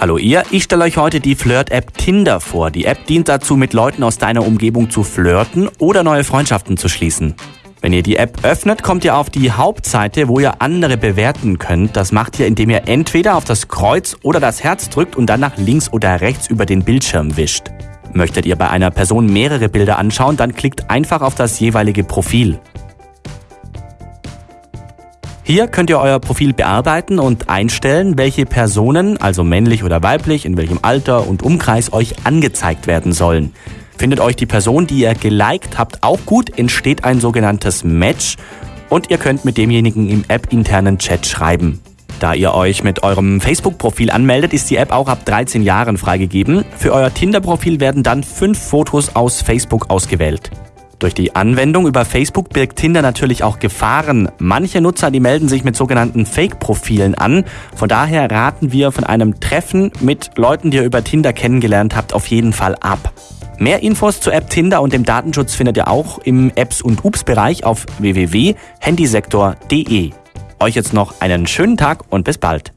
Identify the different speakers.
Speaker 1: Hallo ihr, ich stelle euch heute die Flirt-App Tinder vor. Die App dient dazu, mit Leuten aus deiner Umgebung zu flirten oder neue Freundschaften zu schließen. Wenn ihr die App öffnet, kommt ihr auf die Hauptseite, wo ihr andere bewerten könnt. Das macht ihr, indem ihr entweder auf das Kreuz oder das Herz drückt und dann nach links oder rechts über den Bildschirm wischt. Möchtet ihr bei einer Person mehrere Bilder anschauen, dann klickt einfach auf das jeweilige Profil. Hier könnt ihr euer Profil bearbeiten und einstellen, welche Personen, also männlich oder weiblich, in welchem Alter und Umkreis euch angezeigt werden sollen. Findet euch die Person, die ihr geliked habt, auch gut, entsteht ein sogenanntes Match und ihr könnt mit demjenigen im App-internen Chat schreiben. Da ihr euch mit eurem Facebook-Profil anmeldet, ist die App auch ab 13 Jahren freigegeben. Für euer Tinder-Profil werden dann fünf Fotos aus Facebook ausgewählt. Durch die Anwendung über Facebook birgt Tinder natürlich auch Gefahren. Manche Nutzer, die melden sich mit sogenannten Fake-Profilen an. Von daher raten wir von einem Treffen mit Leuten, die ihr über Tinder kennengelernt habt, auf jeden Fall ab. Mehr Infos zur App Tinder und dem Datenschutz findet ihr auch im Apps- und Ups-Bereich auf www.handysektor.de. Euch jetzt noch einen schönen Tag und bis bald.